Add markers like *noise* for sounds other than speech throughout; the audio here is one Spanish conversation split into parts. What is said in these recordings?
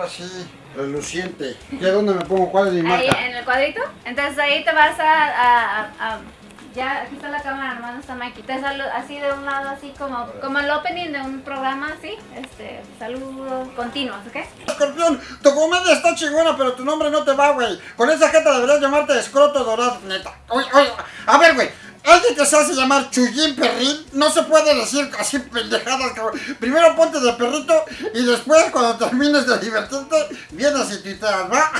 ahora sí, reluciente. ¿Y a dónde me pongo? ¿Cuál es mi Ahí, marca? en el cuadrito. Entonces ahí te vas a, a- a- a- ya, aquí está la cámara, nomás no está Mikey. Te saludo así de un lado, así como, como el opening de un programa, así. Este, saludos continuos, ¿ok? Escorpión, tu comedia está chingona, pero tu nombre no te va, güey. Con esa jeta deberías llamarte escroto dorado, neta. Oye, oye, a ver, güey. Alguien que se hace llamar Chuyín Perrín, no se puede decir así pendejadas, cabrón. Primero ponte de perrito y después, cuando termines de divertirte, vienes y tuiteas, ¿va?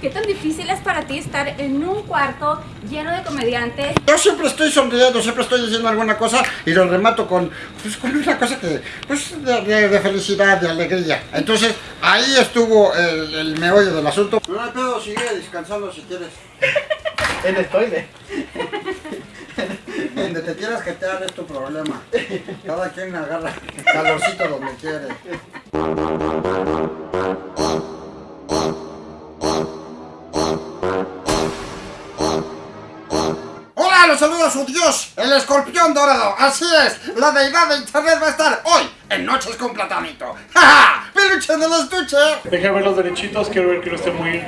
¿Qué tan difícil es para ti estar en un cuarto lleno de comediantes? Yo siempre estoy sonriendo, siempre estoy diciendo alguna cosa y lo remato con, pues, con una cosa que, pues, de, de- de felicidad, de alegría. Entonces, ahí estuvo el, el meollo del asunto. No hay pedo, sigue descansando si quieres. *laughs* En estoide. Donde te quieras jetear es tu problema. Cada quien agarra calorcito donde quiere. Hola, los saluda su dios, el escorpión dorado. Así es, la deidad de internet va a estar hoy en Noches con Platanito. ¡Ja, ja! ¡Peluche en el estuche! Deja ver los derechitos, quiero ver que no esté muy...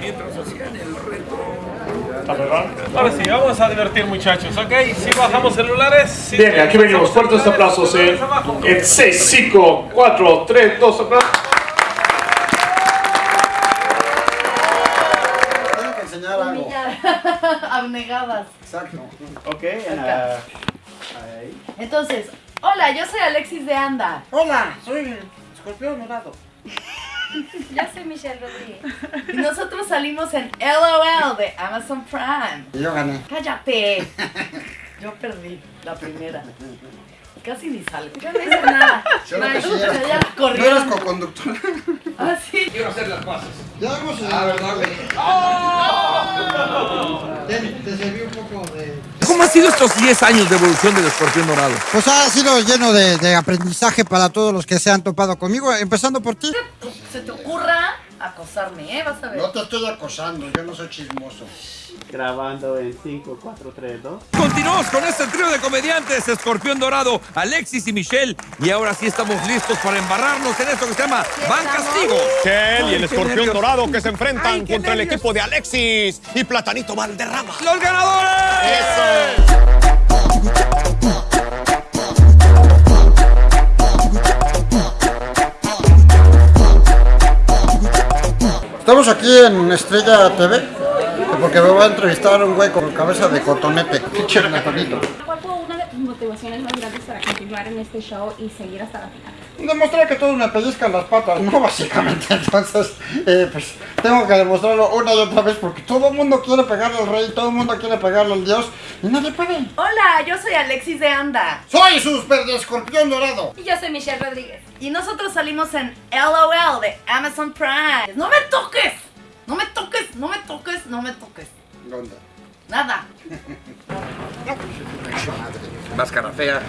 Ahora sí, vamos a divertir muchachos, ¿ok? Si bajamos celulares. Si Bien, aquí venimos. Fuertes aplausos en, celulares abajo. en 6, 5, 4, 3, 2, aplausos. Tengo que enseñar algo. *laughs* Abnegadas. Exacto. Ok, la... Ahí. Entonces, hola, yo soy Alexis de Anda. Hola, soy el escorpión dorado. *laughs* Yo soy Michelle Rodríguez. Y nosotros salimos en LOL de Amazon Prime. Y yo gané. Cállate. *laughs* Yo perdí la primera. Casi ni salgo. Yo no hice nada. Yo sí Ya la No eres co-conductor. Ah, sí. Ya hemos Ah, ¿verdad, güey? Te, te serví un poco de... ¿Cómo han sido estos 10 años de evolución del escorpión dorado? Pues ha sido lleno de, de aprendizaje para todos los que se han topado conmigo, empezando por ti. Se te ocurra acosarme, ¿eh? Vas a ver. No te estoy acosando, yo no soy chismoso. Grabando en 5, 4, 3, 2. Continuamos con este trío de comediantes, Escorpión Dorado, Alexis y Michelle. Y ahora sí estamos listos para embarrarnos en esto que se llama Van Castigo. Michelle y el escorpión nervios. dorado que se enfrentan Ay, contra el equipo de Alexis y Platanito Valderrama. ¡Los ganadores! Estamos aquí en Estrella TV, porque me va a entrevistar un güey con cabeza de cotonete. Platanito. ¿Cuál fue una de tus motivaciones más grandes para continuar en este show y seguir hasta la final? Demostrar que todos me pellizcan las patas, ¿no? *laughs* Básicamente, entonces, eh, pues tengo que demostrarlo una y otra vez porque todo el mundo quiere pegarle al rey, todo el mundo quiere pegarle al dios y nadie puede. Hola, yo soy Alexis de Anda. Soy super de escorpión dorado. Y yo soy Michelle Rodríguez. Y nosotros salimos en LOL de Amazon Prime. ¡No me toques! ¡No me toques! ¡No me toques! ¡No me toques! ¿Dónde? Nada. *laughs* Máscara fea.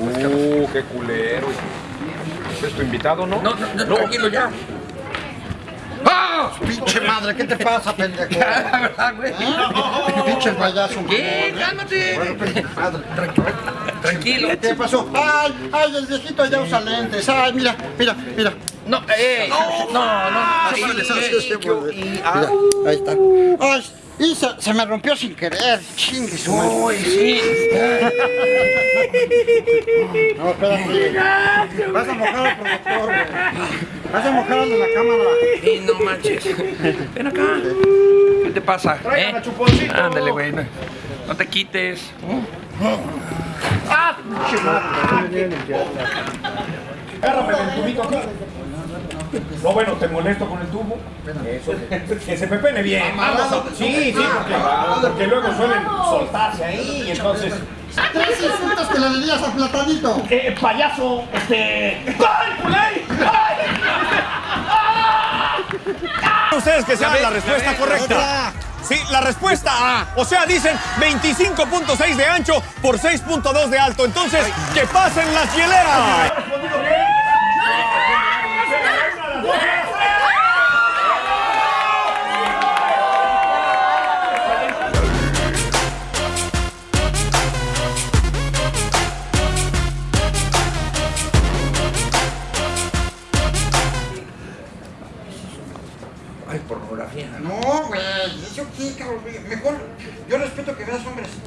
Uh, qué culero. ¿Es tu invitado, no? No, no, no, tranquilo ya. ¡Ah! Pinche madre, ¿qué te pasa, pendejo? *laughs* La verdad, güey. ¿Ah? Pinche payaso. ¿Qué? ¿eh? Cálmate. Bueno, pinche madre. Tranquilo. ¿Qué pasó? ¡Ay! ¡Ay! El viejito ya usa lentes. ¡Ay! Mira, mira, mira. No, eh. No, no, no. Sí, Sí, sí, eh, sí, Mira, ahí está. ¡Ay! Y se, se me rompió sin querer. Chingue su madre. Uy, sí. No, espérate. Vas a mojar al productor, güey. Vas a mojar al de la cámara. Sí, no manches. Ven acá. ¿Qué te pasa? Tráigame ¿Eh? chuponcito. Ándale, güey. No, no te quites. Agárrame el tubito aquí. *laughs* No, bueno, te molesto con el tubo. Eso. *laughs* Que se pepene bien. Vamos a- Sí, sí, porque, porque luego suelen soltarse ahí y entonces. Tres insultos que le dirías a Platanito. Eh, payaso, este. ¡Ay, culé! ¡Ay! Ustedes que saben la respuesta correcta. Sí, la respuesta A. O sea, dicen 25.6 de ancho por 6.2 de alto. Entonces, que pasen las hieleras.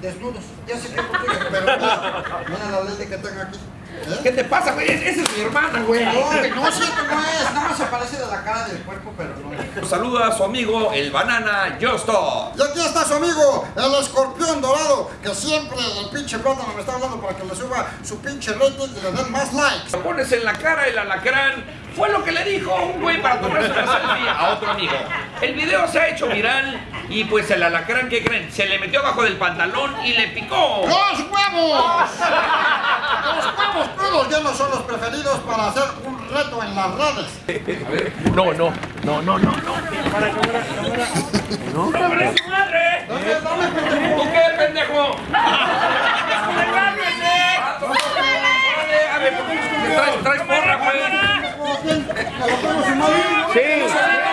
Desnudos. Ya sé que contigo, pero mira, la ley que tengo aquí. ¿Eh? ¿Qué te pasa, güey? Es- Esa es mi hermana, güey. No, güey, no, sí, que no es. Nada más se parece de la cara del cuerpo, pero no. Saluda a su amigo, el banana Justo. Y aquí está su amigo, el escorpión dorado, que siempre el pinche plátano me está hablando para que le suba su pinche rating y le den más likes. Lo pones en la cara el alacrán. Fue lo que le dijo un güey para tomarse una selfie a otro amigo. El video se ha hecho viral y pues el alacrán, ¿qué creen? Se le metió abajo del pantalón y le picó. ¡Los huevos! Los huevos crudos ya no son los preferidos para hacer un reto en las redes. No, no, no, no, no, no. ¡No, pero su madre! ¿Tú qué, pendejo? A ver, traes, traes porra, güey. Ya, ya,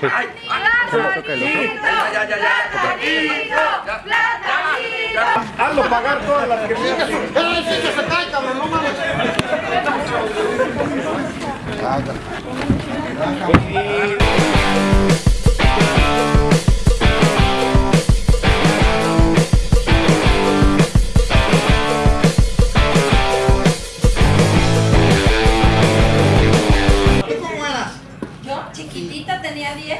ya. Hazlo pagar todas las que me ¡Eh, que se cae, cabrón! ¡No mames! Tenía 10.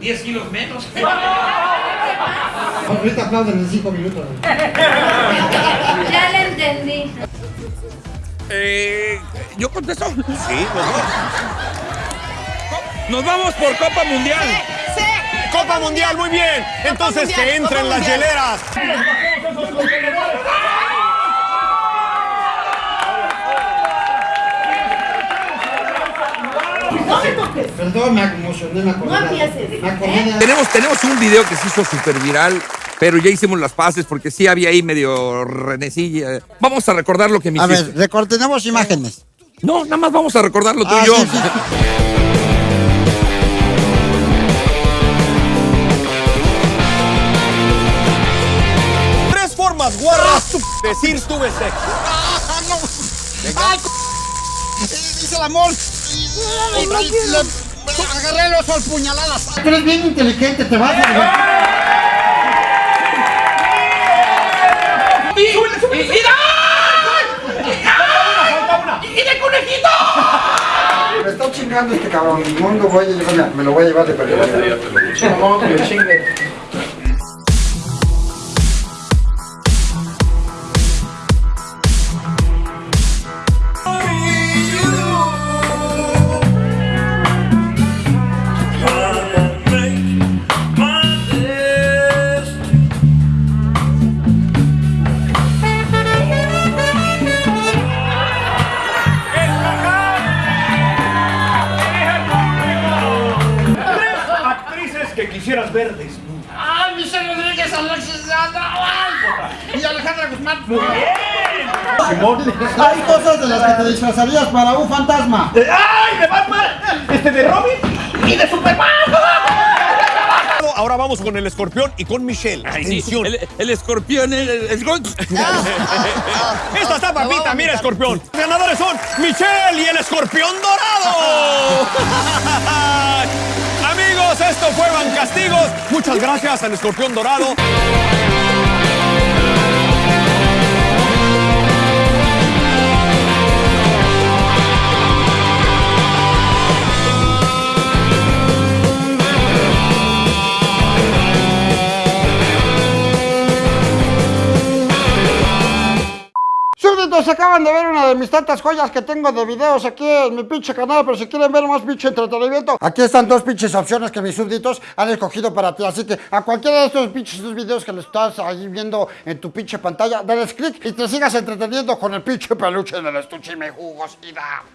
10 kilos menos. *laughs* Ahorita aplauden en 5 minutos. *laughs* Ya le entendí. Eh, ¿Yo contesto? Sí, los dos. Nos vamos por Copa Mundial. Copa Mundial, muy bien. Entonces Mundial, que entren Copa las Mundial. hieleras. Perdón, me emocioné, me acordé. No empieces, Me acordé de... Tenemos, tenemos un video que se hizo súper viral, pero ya hicimos las paces porque sí había ahí medio renecilla. Vamos a recordar lo que me A hiciste. ver, recordemos imágenes. No, nada más vamos a recordar lo Ah, tuyo. sí, sí. Tres formas guarras de decir tuve sexo. *laughs* ¡Ah, no! ¡Ay, c- *laughs* Hice el amor. Agarré el oso al puñaladas. Tú eres bien inteligente, te vas a ¡Y, y, y, ¡Y de conejito! Me está chingando este cabrón. El mundo voy a llevar, me lo voy a llevar de perdido. Quisieras ver desnudas. ¡Ay, Michelle Rodríguez, Alexis ¡Ay! Y Alejandra Guzmán. Muy bien. Simón. Hay cosas de las que te disfrazarías para un fantasma. ¡Ay, de Batman! Este de Robin y de Superman. Ahora vamos con el escorpión y con Michelle. Ay, sí, el escorpión, el, el- el- Esta está papita, mira, escorpión. Los ganadores son Michelle y el escorpión dorado. *laughs* Esto fue Van Castigos. Muchas gracias al escorpión dorado. Acaban de ver una de mis tantas joyas que tengo de videos aquí en mi pinche canal, pero si quieren ver más pinche entretenimiento, aquí están dos pinches opciones que mis súbditos han escogido para ti. Así que a cualquiera de estos pinches videos que le estás ahí viendo en tu pinche pantalla, dale click y te sigas entreteniendo con el pinche peluche del estuche y me jugos y da.